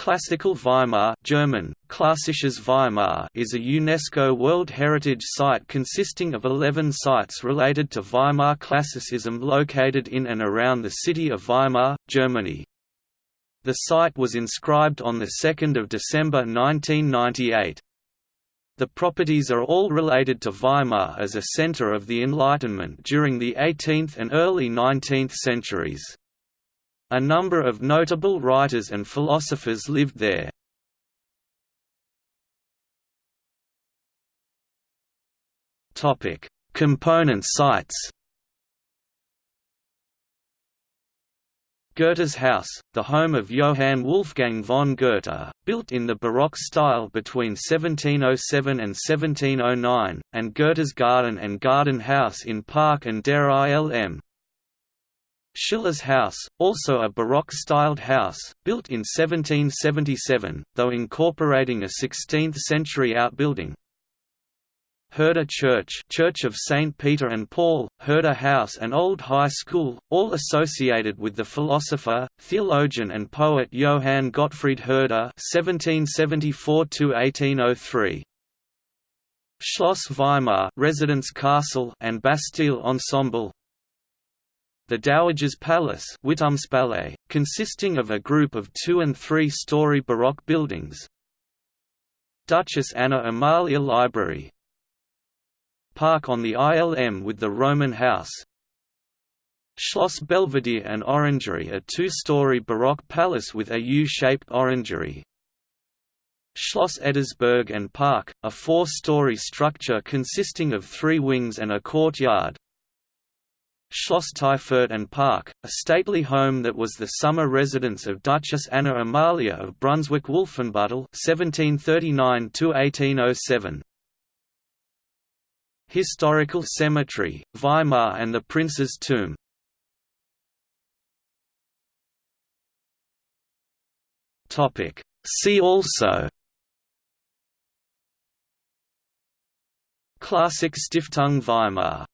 Classical Weimar German, Klassisches Weimar is a UNESCO World Heritage Site consisting of 11 sites related to Weimar Classicism located in and around the city of Weimar, Germany. The site was inscribed on 2 December 1998. The properties are all related to Weimar as a centre of the Enlightenment during the 18th and early 19th centuries. A number of notable writers and philosophers lived there. Component sites Goethe's house, the home of Johann Wolfgang von Goethe, built in the Baroque style between 1707 and 1709, and Goethe's garden and garden house in Park an der Ilm, Schiller's house, also a Baroque-styled house, built in 1777, though incorporating a 16th-century outbuilding. Herder Church Church of St. Peter and Paul, Herder House and Old High School, all associated with the philosopher, theologian and poet Johann Gottfried Herder (1774–1803). Schloss Weimar residence castle and Bastille Ensemble the Dowager's Palace consisting of a group of two- and three-story Baroque buildings. Duchess Anna Amalia Library. Park on the ILM with the Roman House. Schloss Belvedere and Orangery a two-story Baroque palace with a U-shaped orangery Schloss Ettersberg and Park, a four-story structure consisting of three wings and a courtyard Schloss Tiefurt and Park, a stately home that was the summer residence of Duchess Anna Amalia of Brunswick-Wolfenbüttel (1739–1807). Historical Cemetery, Weimar and the Prince's Tomb. Topic. See also. Klassik Stiftung Weimar